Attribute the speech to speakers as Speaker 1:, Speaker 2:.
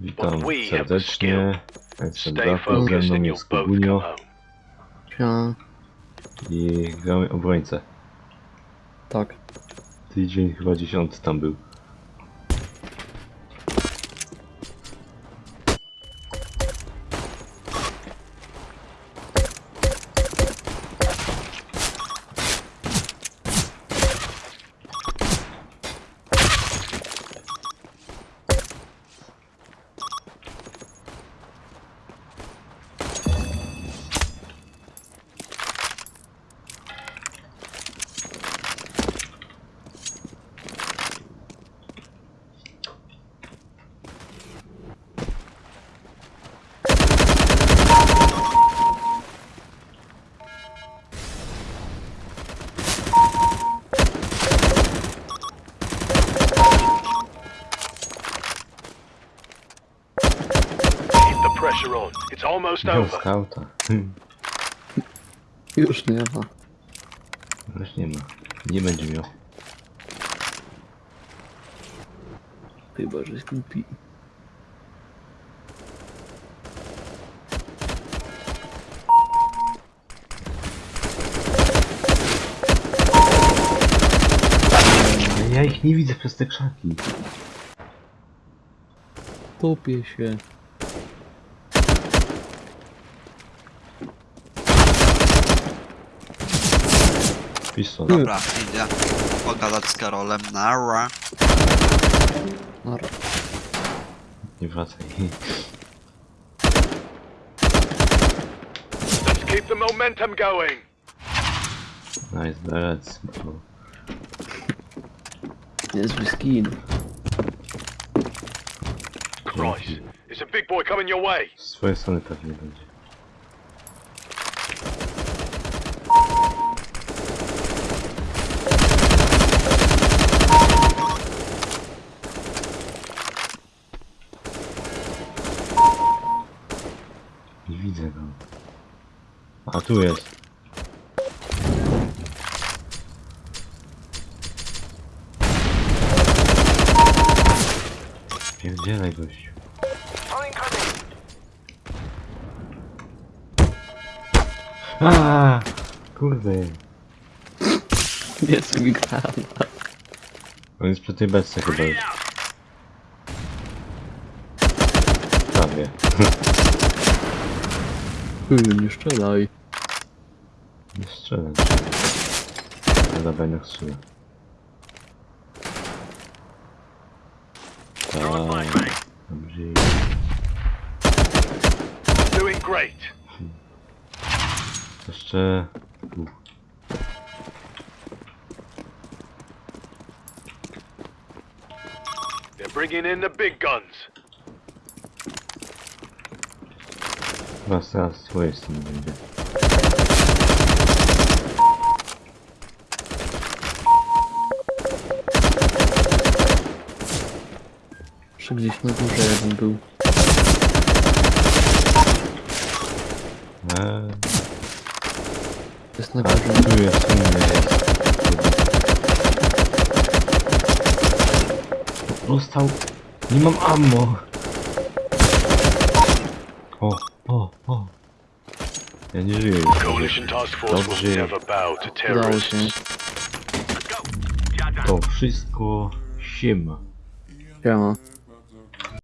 Speaker 1: Witam
Speaker 2: but we have the skill.
Speaker 1: serdecznie. Jestem
Speaker 2: Stay
Speaker 1: Dafu, ze
Speaker 2: focused
Speaker 1: mną
Speaker 2: and you'll
Speaker 1: jest
Speaker 2: both come
Speaker 1: Kubunio i gramy obrońcę.
Speaker 3: tak.
Speaker 1: Tydzień chyba dziesiąty tam był.
Speaker 2: Pressure on. It's almost
Speaker 1: Wziął
Speaker 2: over.
Speaker 1: skauta.
Speaker 3: Już nie ma.
Speaker 1: Już nie ma. Nie będzie miał.
Speaker 3: Chyba, że skupi.
Speaker 1: Ale ja ich nie widzę przez te krzaki.
Speaker 3: Topię się.
Speaker 1: Pistol.
Speaker 4: Dobra, idę pogadać z Karolem. Nara.
Speaker 3: Nara.
Speaker 1: Nie wracaj.
Speaker 2: Let's keep the momentum going.
Speaker 1: Nice, that's bro.
Speaker 3: Niezły skin.
Speaker 2: Christ, there's a big boy coming your way.
Speaker 1: Z swojej strony pewnie będzie. Nie widzę go. A tu jest. Pierdzielaj gościu. Aaa, kurde.
Speaker 3: Niezły granat.
Speaker 1: On jest przy tej beczce chyba już. Prawie.
Speaker 3: Nie strzelaj.
Speaker 1: Nie strzelam. Na zadaniach strzela. Tak. Dobrze.
Speaker 2: Doing great.
Speaker 1: Jeszcze... tu.
Speaker 2: They're bringing in the big guns.
Speaker 1: Z swojej strony będzie.
Speaker 3: Jeszcze gdzieś na górze jeden był.
Speaker 1: Eee,
Speaker 3: Jest na górze.
Speaker 1: tu jest inny jest. Dostał. Nie mam ammo. O, o, o. Ja nie żyję Dobrze.
Speaker 3: Udało się.
Speaker 1: To wszystko siema.
Speaker 3: Siema.